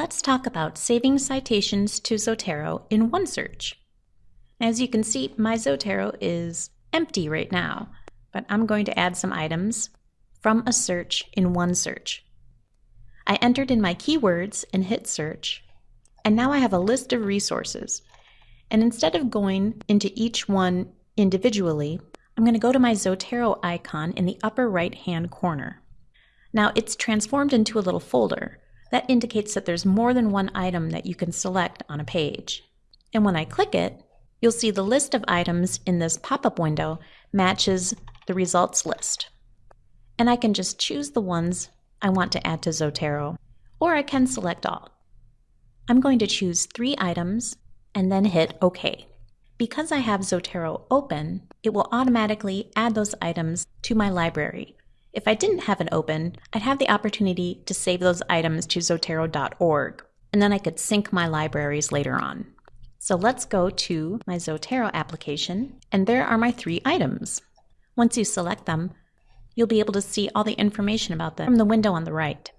Let's talk about saving citations to Zotero in OneSearch. As you can see, my Zotero is empty right now, but I'm going to add some items from a search in OneSearch. I entered in my keywords and hit search, and now I have a list of resources. And instead of going into each one individually, I'm going to go to my Zotero icon in the upper right hand corner. Now it's transformed into a little folder. That indicates that there's more than one item that you can select on a page. And when I click it, you'll see the list of items in this pop-up window matches the results list. And I can just choose the ones I want to add to Zotero, or I can select all. I'm going to choose three items and then hit OK. Because I have Zotero open, it will automatically add those items to my library. If I didn't have it open, I'd have the opportunity to save those items to zotero.org, and then I could sync my libraries later on. So let's go to my Zotero application, and there are my three items. Once you select them, you'll be able to see all the information about them from the window on the right.